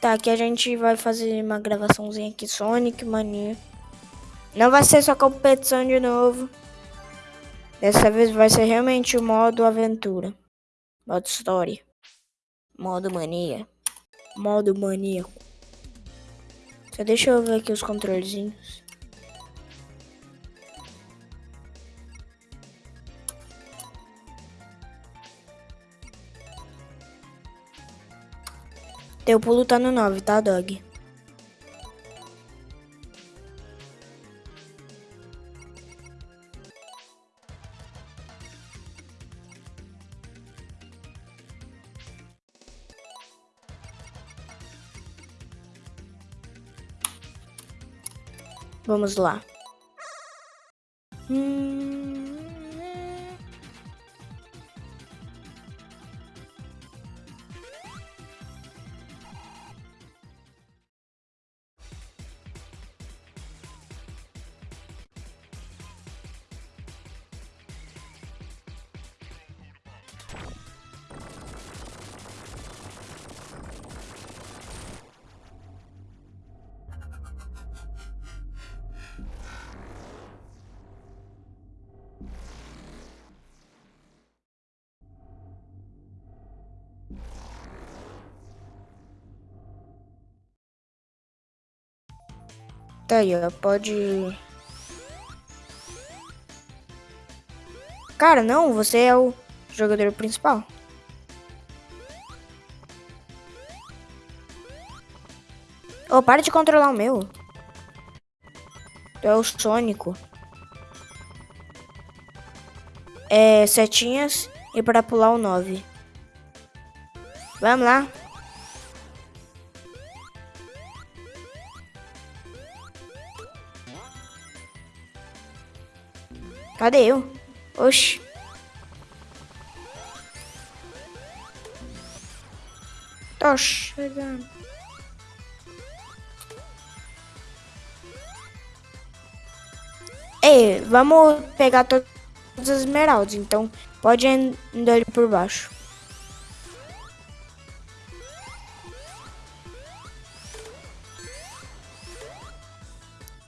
Tá, aqui a gente vai fazer uma gravaçãozinha aqui, Sonic Mania. Não vai ser só competição de novo. Dessa vez vai ser realmente o modo aventura. Modo história. Modo mania. Modo maníaco. Só deixa eu ver aqui os controlezinhos. Teu pulo tá no 9, tá, dog? Vamos lá. Tá aí, ó. Pode. Cara, não, você é o jogador principal. Oh, para de controlar o meu. Tu é o Sônico. É, setinhas e para pular o 9. Vamos lá. Cadê eu? Oxi. Tô chegando. Ei, vamos pegar todas as esmeraldas, então pode andar ali por baixo.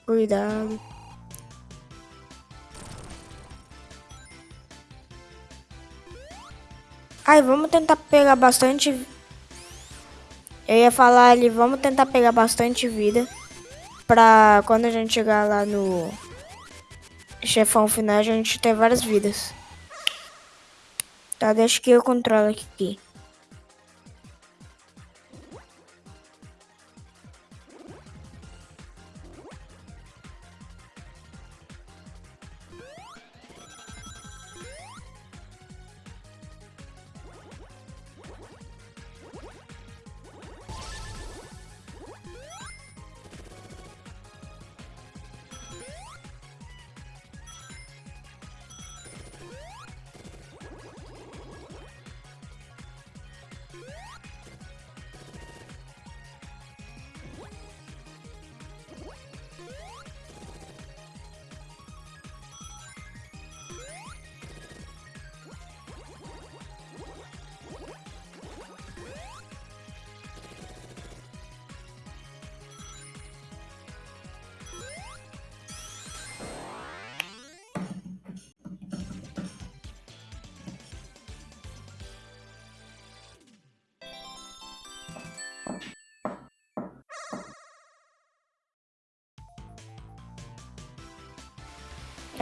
Cuidado. Ai, vamos tentar pegar bastante... Eu ia falar ali, vamos tentar pegar bastante vida. Pra quando a gente chegar lá no... Chefão final, a gente ter várias vidas. Tá, deixa que eu controlo aqui.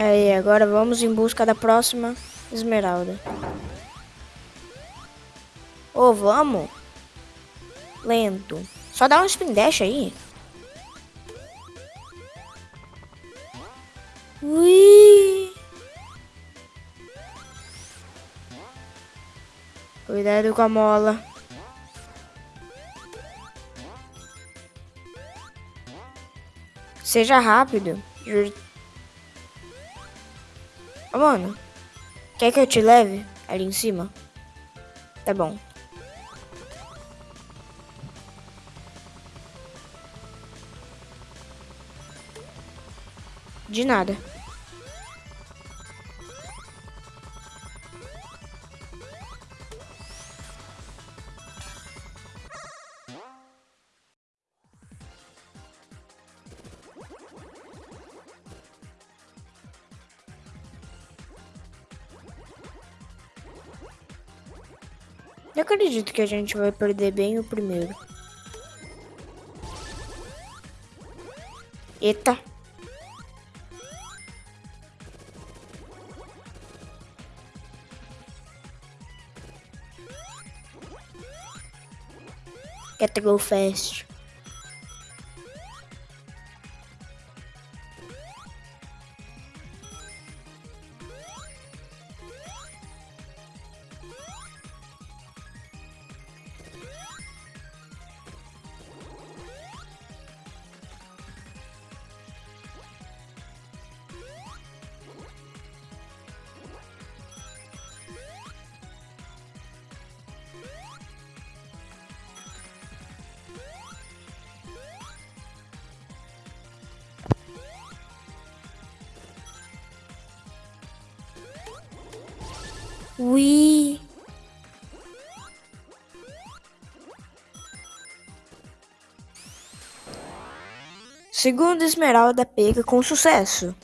Aí, agora vamos em busca da próxima esmeralda. Ô, oh, vamos. Lento. Só dá um spin dash aí. Ui. Cuidado com a mola. Seja rápido. Ô, mano. Quer que eu te leve ali em cima? Tá bom. De nada. Eu acredito que a gente vai perder bem o primeiro. Eita. Get to go fast. Segunda esmeralda pega com sucesso.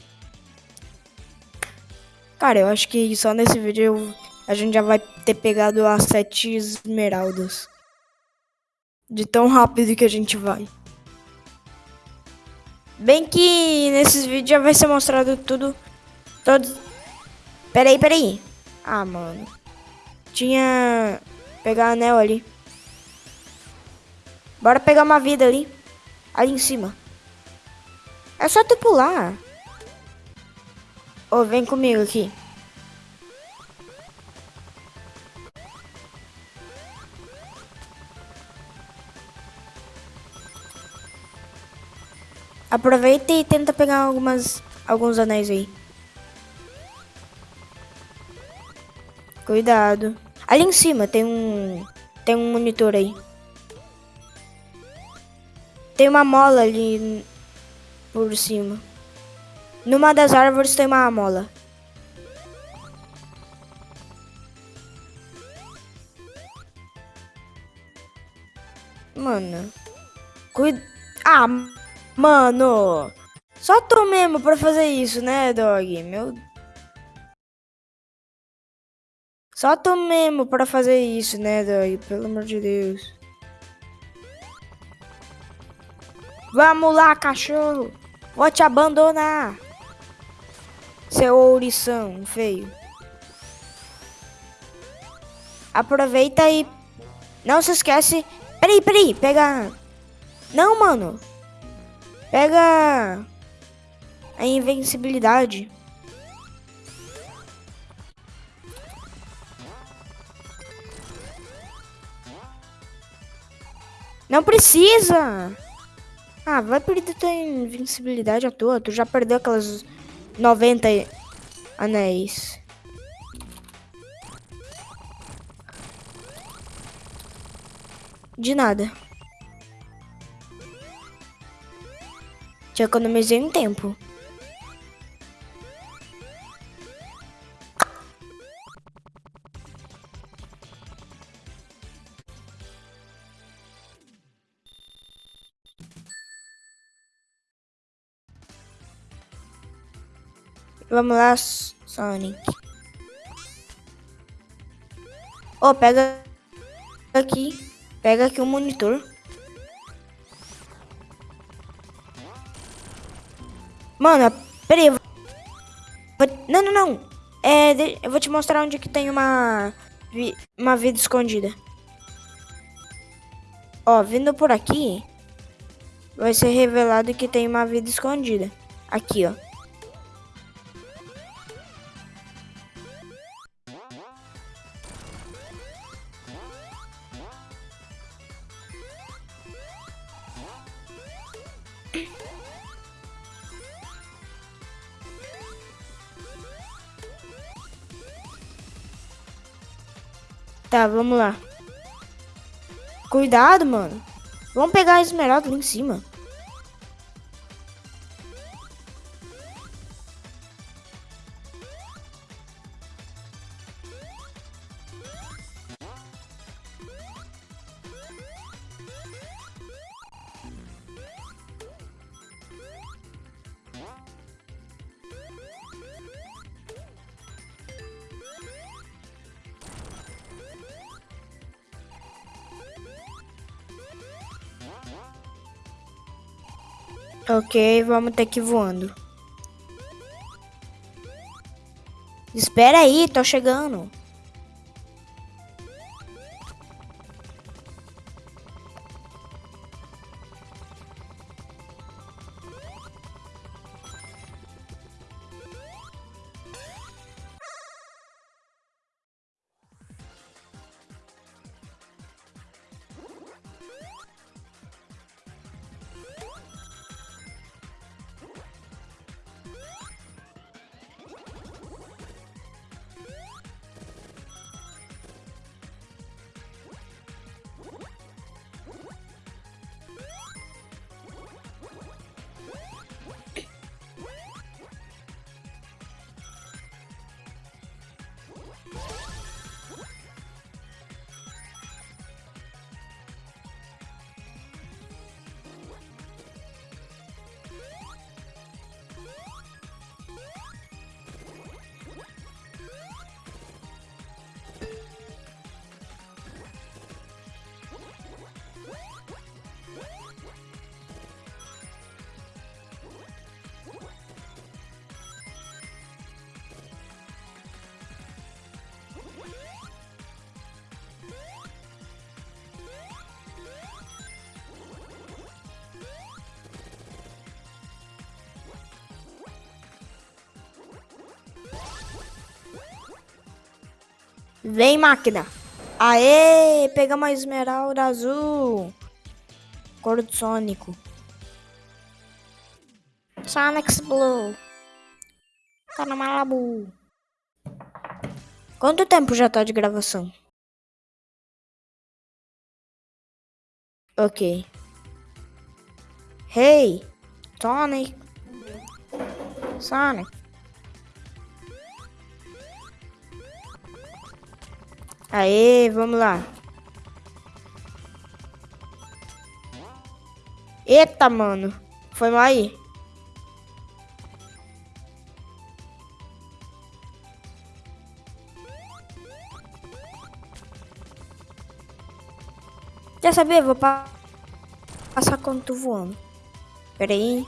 Cara, eu acho que só nesse vídeo a gente já vai ter pegado as sete esmeraldas. De tão rápido que a gente vai. Bem que nesses vídeos já vai ser mostrado tudo. Todos. Peraí, peraí. Ah, mano. Tinha... Pegar anel ali. Bora pegar uma vida ali. Ali em cima. É só tu pular. Ô, oh, vem comigo aqui. Aproveita e tenta pegar algumas alguns anéis aí. Cuidado. Ali em cima tem um. Tem um monitor aí. Tem uma mola ali por cima. Numa das árvores tem uma mola. Mano. Cuida. Ah, mano. Só tu mesmo pra fazer isso, né, dog? Meu Só tu mesmo para fazer isso, né, Dog? Pelo amor de Deus. Vamos lá, cachorro. Vou te abandonar. Seu ourição feio. Aproveita e... Não se esquece... Peraí, peraí. Pega... Não, mano. Pega... A invencibilidade. Não precisa! Ah, vai perder tua invencibilidade à toa. Tu já perdeu aquelas 90 anéis. De nada. Te economizei um tempo. Vamos lá, Sonic. Oh, pega aqui. Pega aqui o monitor. Mano, peraí. Vou... Não, não, não. É, eu vou te mostrar onde que tem uma, uma vida escondida. Ó, vindo por aqui, vai ser revelado que tem uma vida escondida. Aqui, ó. Tá, vamos lá. Cuidado, mano. Vamos pegar a esmeralda ali em cima. Ok, vamos ter que ir voando. Espera aí, tô chegando. Vem, máquina. Aê, pegamos a esmeralda azul. Cor do Sônico. Sonic Blue. Tá na Malibu. Quanto tempo já tá de gravação? Ok. Hey, Sonic. Sonic. Aê, vamos lá. Eita, mano. Foi mal aí. Quer saber? Vou pa passar quando tu voando. Pera aí.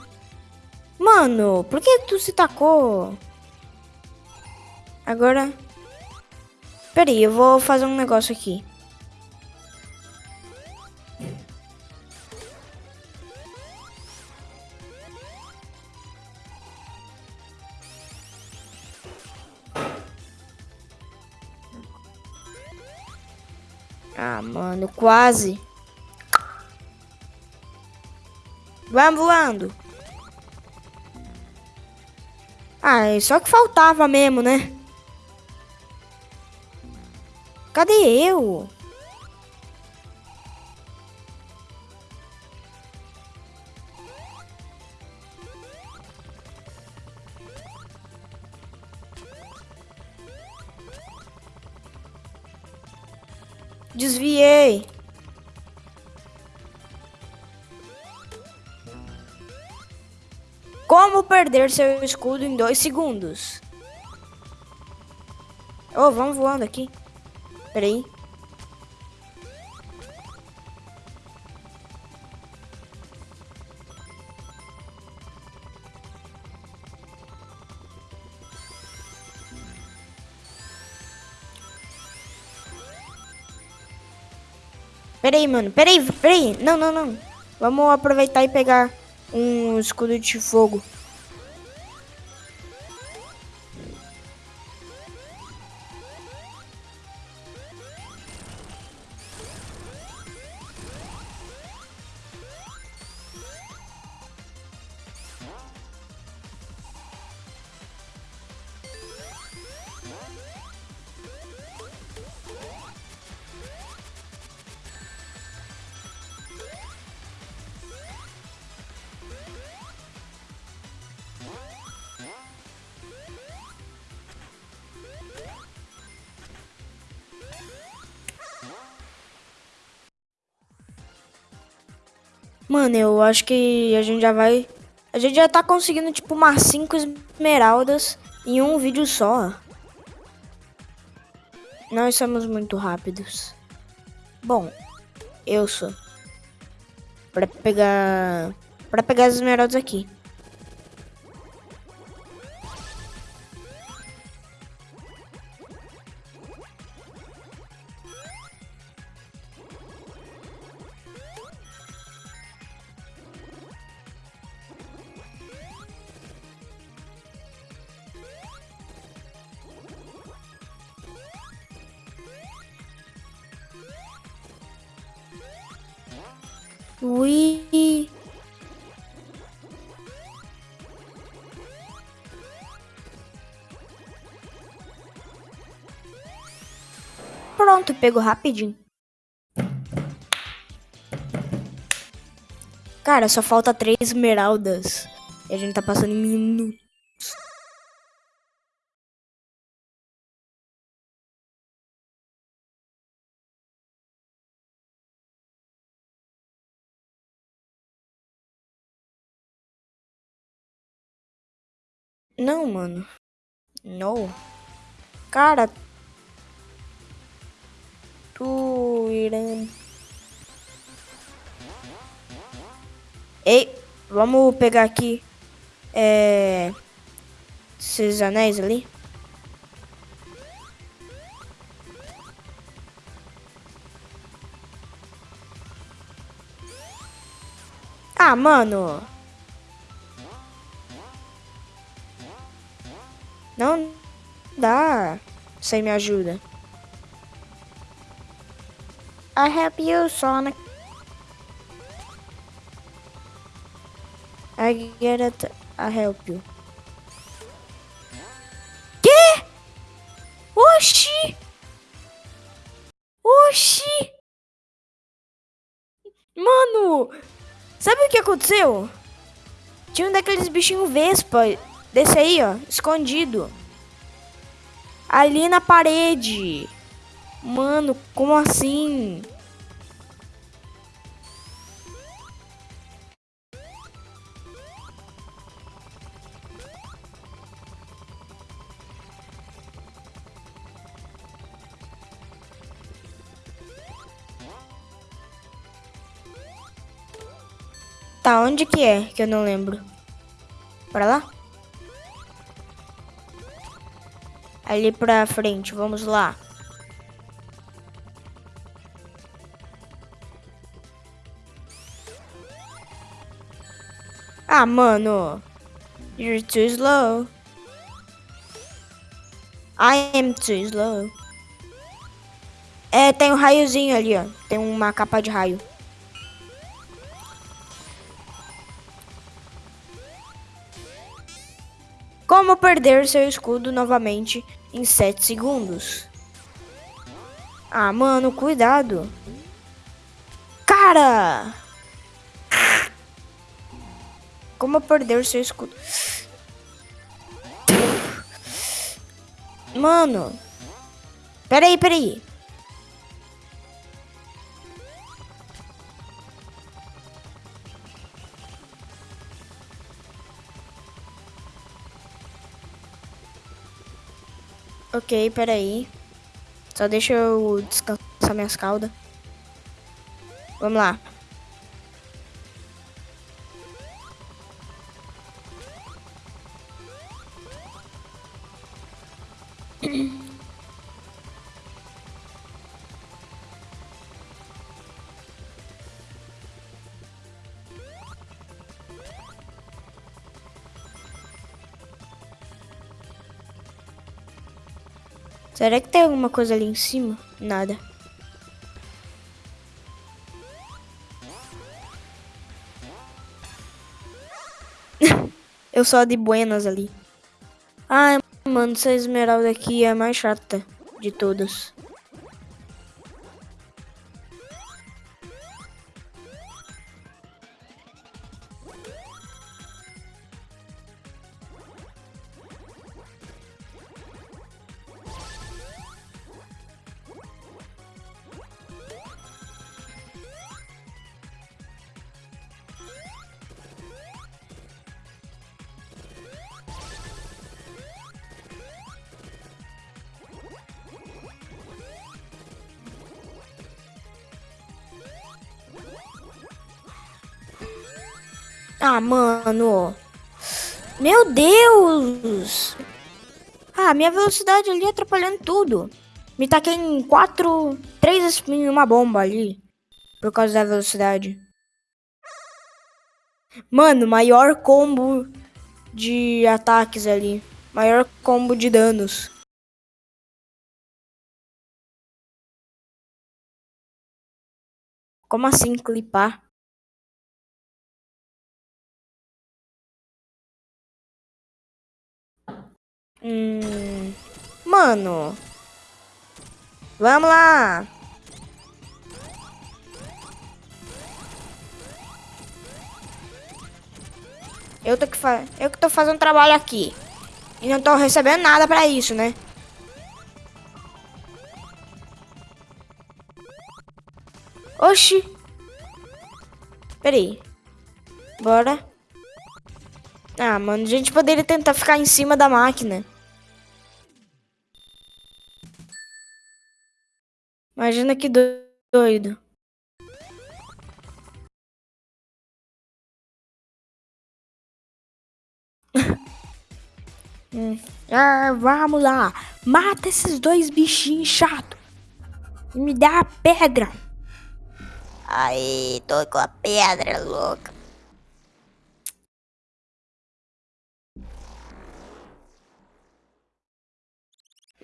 Mano, por que tu se tacou? Agora... Pera aí, eu vou fazer um negócio aqui. Ah, mano, quase. Vamos voando. Ah, só que faltava mesmo, né? Cadê eu? Desviei. Como perder seu escudo em dois segundos? Oh, vamos voando aqui. Peraí. Peraí, mano. Peraí, peraí. Não, não, não. Vamos aproveitar e pegar um escudo de fogo. Mano, eu acho que a gente já vai. A gente já tá conseguindo, tipo, umas 5 esmeraldas em um vídeo só. Nós somos muito rápidos. Bom, eu sou. Pra pegar Pra pegar as esmeraldas aqui. Ui. Pronto, pegou rapidinho. Cara, só falta três esmeraldas. E a gente tá passando em Não, mano. Não. Cara. Tu irã. Ei, vamos pegar aqui. É. Esses anéis ali. Ah, mano. Não dá. Você me ajuda. I help you, Sonic. I get it. I help you. Que? Oxi! Oxi! Mano! Sabe o que aconteceu? Tinha um daqueles bichinhos vespa Desse aí, ó, escondido. Ali na parede. Mano, como assim? Tá, onde que é? Que eu não lembro. Para lá? Ali pra frente. Vamos lá. Ah, mano. You're too slow. I am too slow. É, tem um raiozinho ali, ó. Tem uma capa de raio. Como perder seu escudo novamente em 7 segundos? Ah, mano, cuidado. Cara! Como perder seu escudo? Mano. Peraí, peraí. Ok, peraí. Só deixa eu descansar minhas caudas. Vamos lá. Será que tem alguma coisa ali em cima? Nada. Eu sou de buenas ali. Ai, mano, essa esmeralda aqui é a mais chata de todas. Ah, mano. Meu Deus. Ah, minha velocidade ali atrapalhando tudo. Me taquei em quatro, três spin uma bomba ali. Por causa da velocidade. Mano, maior combo de ataques ali. Maior combo de danos. Como assim clipar? Hum, mano. Vamos lá. Eu tô que fa... eu que tô fazendo trabalho aqui. E não tô recebendo nada pra isso, né? Oxi. Peraí. Bora. Ah, mano, a gente poderia tentar ficar em cima da máquina. Imagina que doido. hum. ah, vamos lá. Mata esses dois bichinhos chato. E me dá a pedra. Aí, tô com a pedra louca.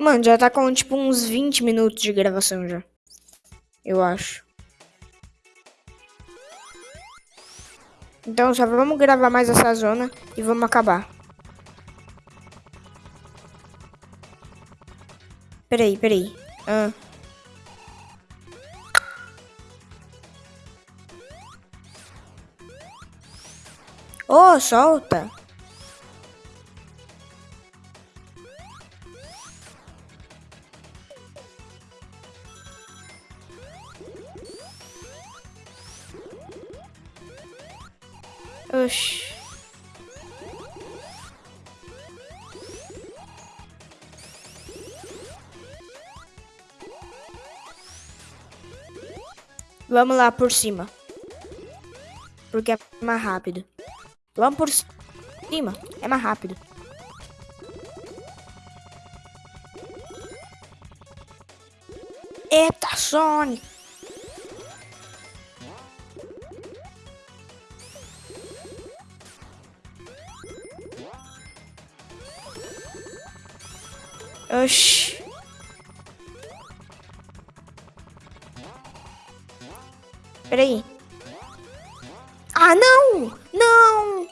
Mano, já tá com tipo uns 20 minutos de gravação já. Eu acho. Então só vamos gravar mais essa zona e vamos acabar. Peraí, peraí. Ah. Oh, solta. Oxi. Vamos lá por cima. Porque é mais rápido. Vamos por cima. É mais rápido. Eita, Sonic. Oxi. Peraí. Ah, não! Não!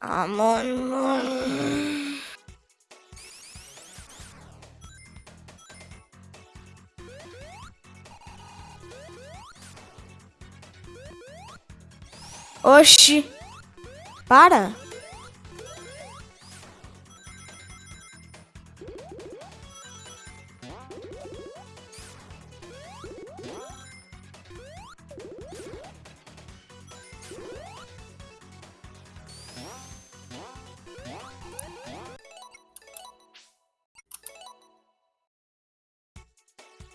Ah, mano. Oxi. Para!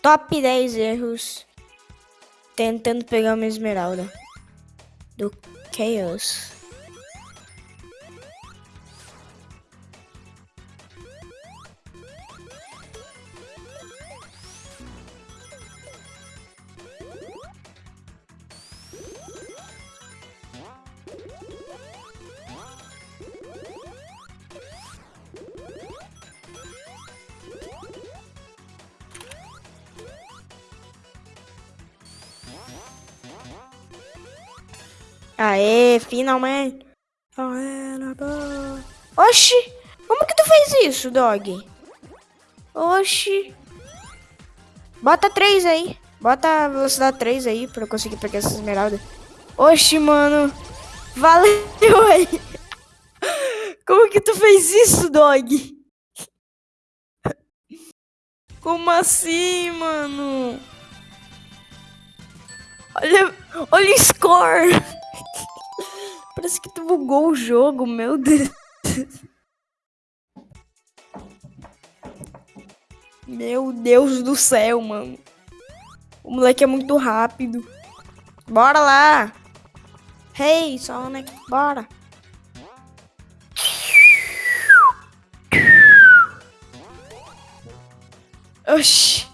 Top 10 erros tentando pegar uma esmeralda do Chaos. Finalmente. Oxi, como que tu fez isso, dog? Oxi. Bota 3 aí. Bota a velocidade 3 aí pra eu conseguir pegar essa esmeralda. Oxi, mano. Valeu aí. Como que tu fez isso, dog? Como assim, mano? Olha, olha o score. Parece que tu bugou o jogo, meu Deus. Meu Deus do céu, mano. O moleque é muito rápido. Bora lá. Hey, Sonic, bora. Oxi.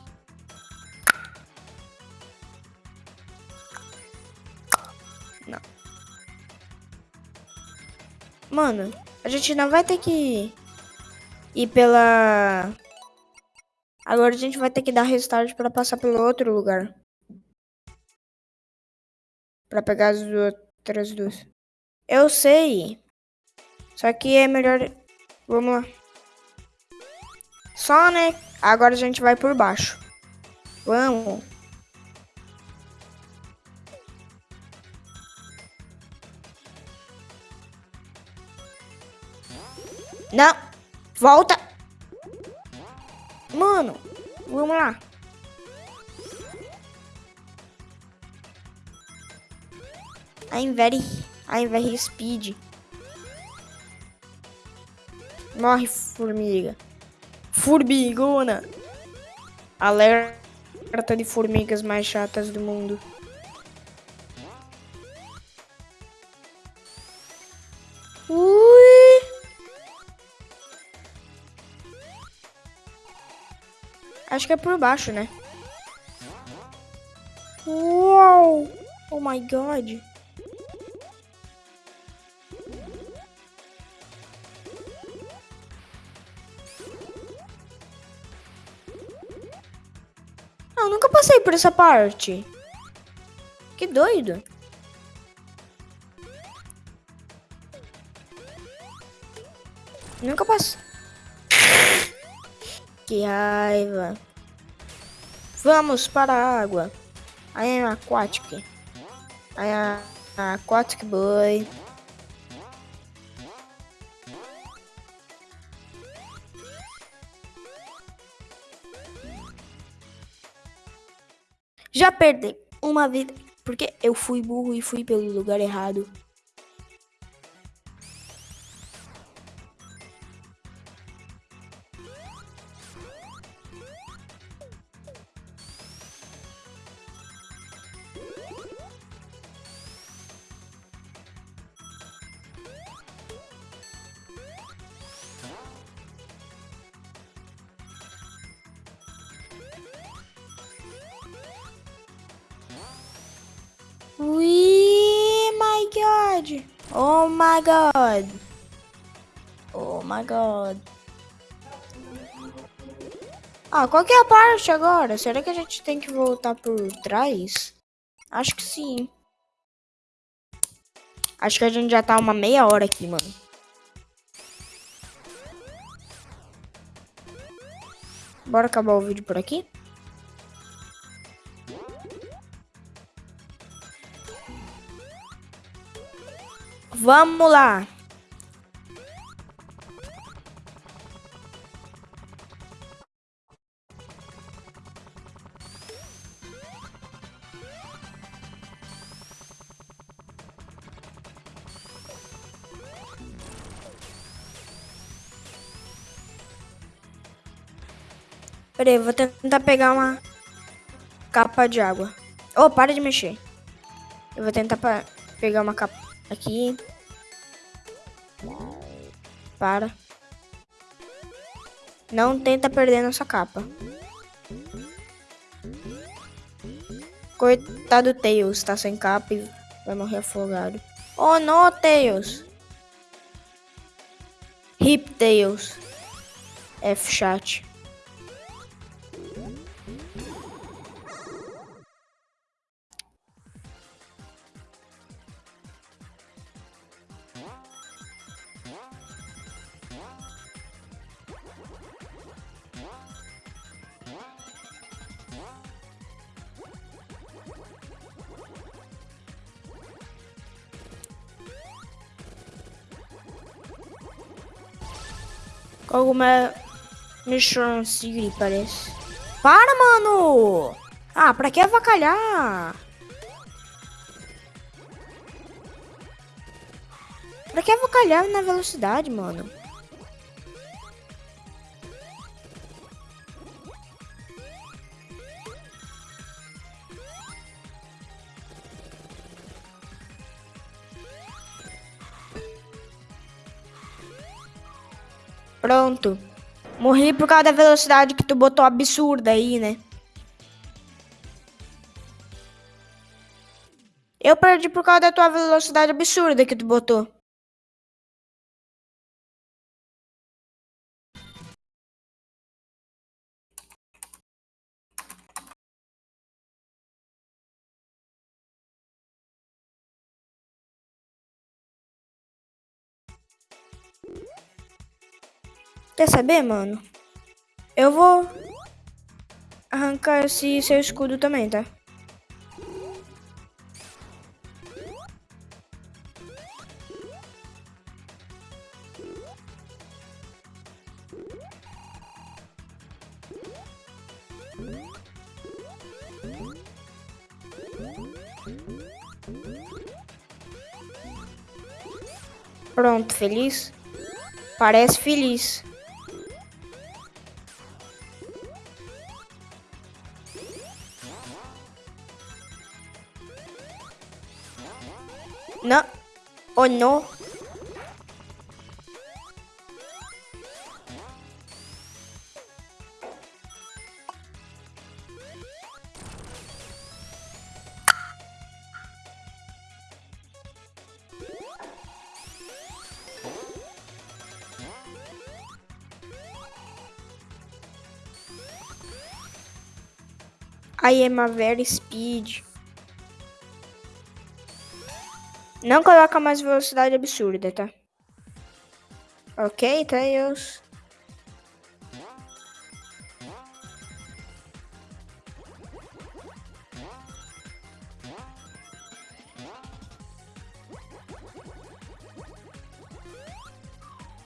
Mano, a gente não vai ter que ir pela... Agora a gente vai ter que dar restart para passar pelo outro lugar. Para pegar as outras duas. Eu sei. Só que é melhor... Vamos lá. Só, né? Agora a gente vai por baixo. Vamos. Não. Volta. Mano, vamos lá. I'm very, I'm very speed. Morre, formiga. Formigona. Alerta de formigas mais chatas do mundo. Que é por baixo, né? Uau! Oh my god. Não, nunca passei por essa parte. Que doido. Nunca passei. Que raiva. Vamos para a água. I am aquatic. I am aquatic boy. Já perdi uma vida porque eu fui burro e fui pelo lugar errado. Oh my god. Oh my god. Ah, qual que é a parte agora? Será que a gente tem que voltar por trás? Acho que sim. Acho que a gente já tá uma meia hora aqui, mano. Bora acabar o vídeo por aqui? Vamos lá. Peraí, vou tentar pegar uma capa de água. Oh, para de mexer. Eu vou tentar pegar uma capa aqui. Para. Não tenta perder nossa capa. Coitado Tails, tá sem capa e vai morrer afogado. Oh, não, Tails. Hip Tails. F-chat. Cogumelo Mission City, parece. Para, mano! Ah, pra que avacalhar? Pra que avacalhar na velocidade, mano? Pronto. Morri por causa da velocidade que tu botou absurda aí, né? Eu perdi por causa da tua velocidade absurda que tu botou. Quer saber, mano? Eu vou arrancar esse seu escudo também, tá? Pronto, feliz? Parece feliz. Oh, não. I am a very speed. Não coloca mais velocidade absurda, tá? Ok, Tails.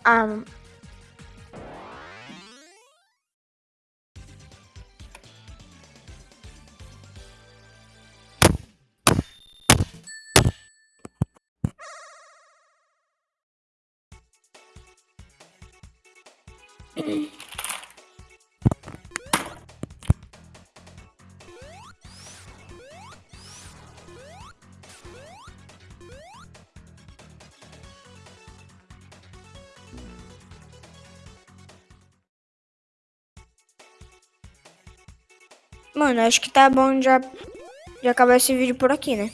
Ah, Mano, acho que tá bom já, já acabar esse vídeo por aqui, né?